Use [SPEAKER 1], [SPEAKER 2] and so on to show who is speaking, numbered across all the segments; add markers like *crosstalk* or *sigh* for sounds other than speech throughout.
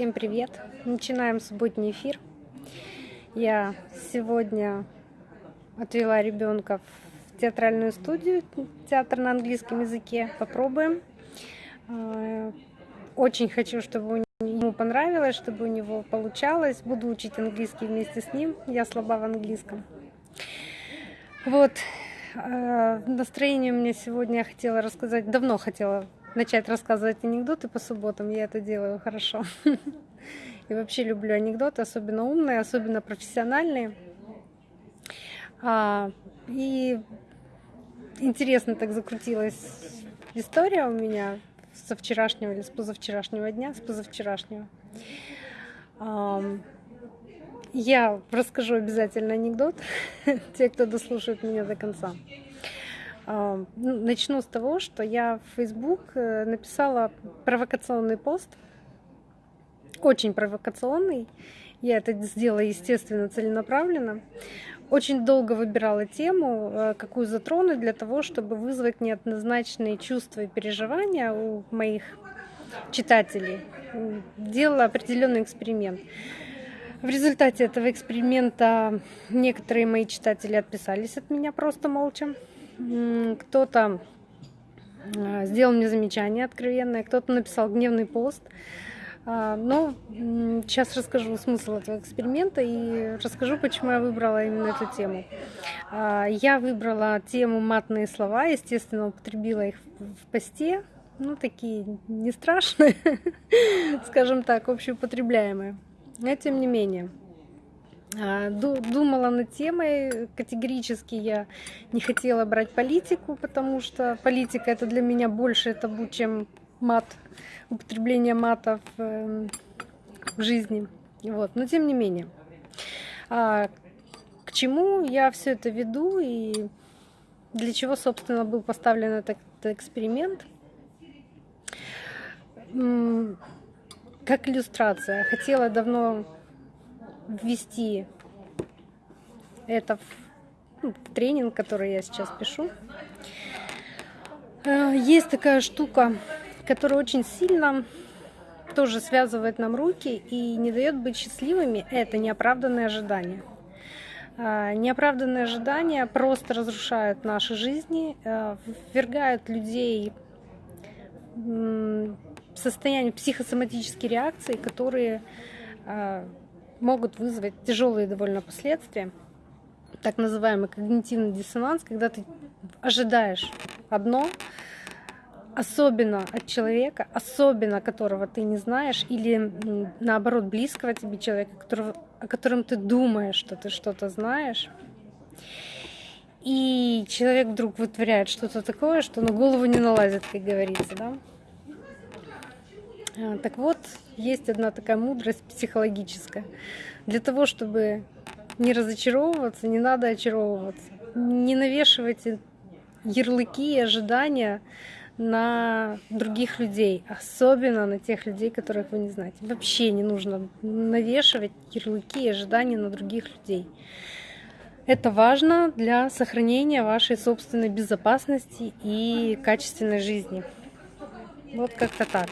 [SPEAKER 1] Всем привет! Начинаем субботний эфир. Я сегодня отвела ребенка в театральную студию, театр на английском языке. Попробуем. А, очень хочу, чтобы ему понравилось, чтобы у него получалось. Буду учить английский вместе с ним. Я слаба в английском. Вот. А, настроение у меня сегодня я хотела рассказать, давно хотела начать рассказывать анекдоты по субботам. Я это делаю хорошо. *laughs* И вообще люблю анекдоты, особенно умные, особенно профессиональные. А, и интересно так закрутилась история у меня со вчерашнего или с позавчерашнего дня, с позавчерашнего. Я расскажу обязательно анекдот, *laughs* те, кто дослушает меня до конца. Ну, начну с того, что я в Facebook э, написала провокационный пост, очень провокационный. Я это сделала, естественно, целенаправленно. Очень долго выбирала тему, э, какую затронуть для того, чтобы вызвать неоднозначные чувства и переживания у моих читателей. Делала определенный эксперимент. В результате этого эксперимента некоторые мои читатели отписались от меня просто молча кто-то а, сделал мне замечание откровенное, кто-то написал гневный пост. А, но сейчас расскажу смысл этого эксперимента и расскажу, почему я выбрала именно эту тему. А, я выбрала тему матные слова, естественно, употребила их в посте, ну, такие не страшные, *laughs* скажем так, общеупотребляемые. Но тем не менее. А, думала над темой. Категорически я не хотела брать политику, потому что политика это для меня больше табу, чем мат, употребление мата в, эм, в жизни. Вот. Но тем не менее. А, к чему я все это веду и для чего, собственно, был поставлен этот эксперимент? Как иллюстрация. Хотела давно ввести это в, ну, тренинг, который я сейчас пишу. Э, есть такая штука, которая очень сильно тоже связывает нам руки и не дает быть счастливыми. Это неоправданные ожидания. Э, неоправданные ожидания просто разрушают наши жизни, э, ввергают людей в состояние психосоматической реакции, которые могут вызвать тяжелые довольно последствия, так называемый когнитивный диссонанс, когда ты ожидаешь одно, особенно от человека, особенно которого ты не знаешь, или наоборот близкого тебе человека, которого, о котором ты думаешь, что ты что-то знаешь. И человек вдруг вытворяет что-то такое, что на голову не налазит, как говорится, да. А, так вот, есть одна такая мудрость психологическая. Для того, чтобы не разочаровываться, не надо очаровываться. Не навешивайте ярлыки и ожидания на других людей, особенно на тех людей, которых вы не знаете. Вообще не нужно навешивать ярлыки и ожидания на других людей. Это важно для сохранения вашей собственной безопасности и качественной жизни. Вот как-то так.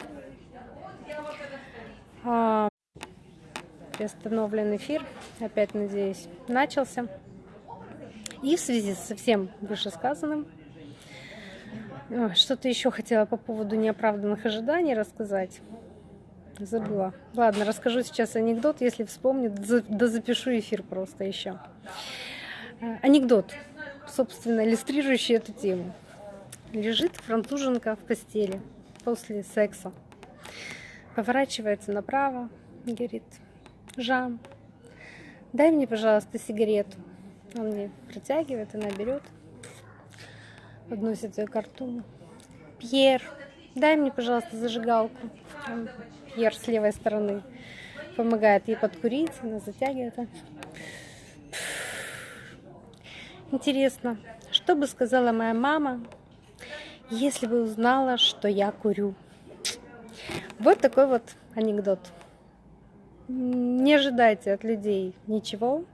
[SPEAKER 1] А, приостановлен эфир, опять надеюсь, начался. И в связи со всем вышесказанным, что-то еще хотела по поводу неоправданных ожиданий рассказать. Забыла. Ладно, расскажу сейчас анекдот, если вспомню, да запишу эфир просто еще. А, анекдот, собственно, иллюстрирующий эту тему. Лежит француженка в постели после секса поворачивается направо говорит, Жан, дай мне, пожалуйста, сигарету. Он мне протягивает, она берет, подносит ее к рту. Пьер, дай мне, пожалуйста, зажигалку. Пьер с левой стороны помогает ей подкурить, она затягивает. Интересно, что бы сказала моя мама, если бы узнала, что я курю? Вот такой вот анекдот. Не ожидайте от людей ничего,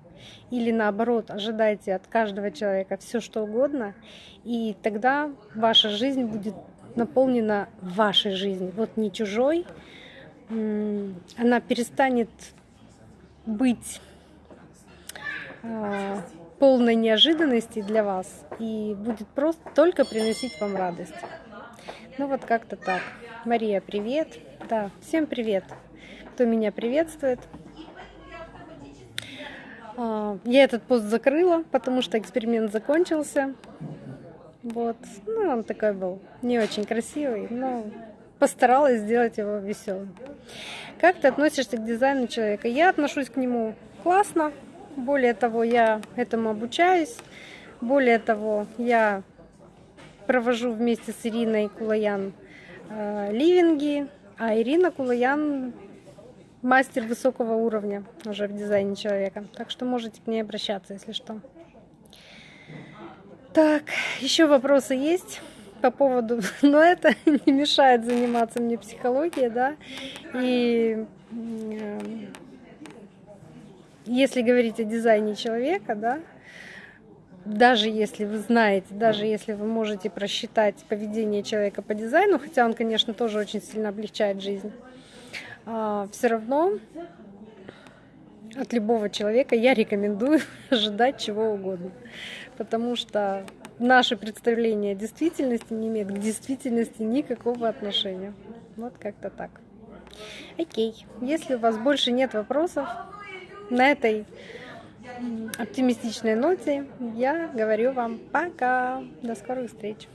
[SPEAKER 1] или наоборот, ожидайте от каждого человека все что угодно, и тогда ваша жизнь будет наполнена вашей жизнью. Вот не чужой, она перестанет быть э, полной неожиданности для вас и будет просто только приносить вам радость. Ну вот как-то так. Мария, привет. Да, всем привет, кто меня приветствует. А, я этот пост закрыла, потому что эксперимент закончился. Вот. Ну, он такой был не очень красивый, но постаралась сделать его веселым. Как ты относишься к дизайну человека? Я отношусь к нему классно. Более того, я этому обучаюсь. Более того, я провожу вместе с Ириной Кулаян ливинги, а Ирина Кулаян мастер высокого уровня уже в дизайне человека. Так что можете к ней обращаться, если что. Так, еще вопросы есть по поводу, *laughs* но это *laughs* не мешает заниматься мне психологией, да, и э, если говорить о дизайне человека, да, даже если вы знаете, даже если вы можете просчитать поведение человека по дизайну, хотя он, конечно, тоже очень сильно облегчает жизнь, а, все равно от любого человека я рекомендую *laughs* ожидать чего угодно. Потому что наши представления о действительности не имеют к действительности никакого отношения. Вот как-то так. Окей. Если у вас больше нет вопросов, на этой оптимистичной ноте я говорю вам пока. До скорых встреч.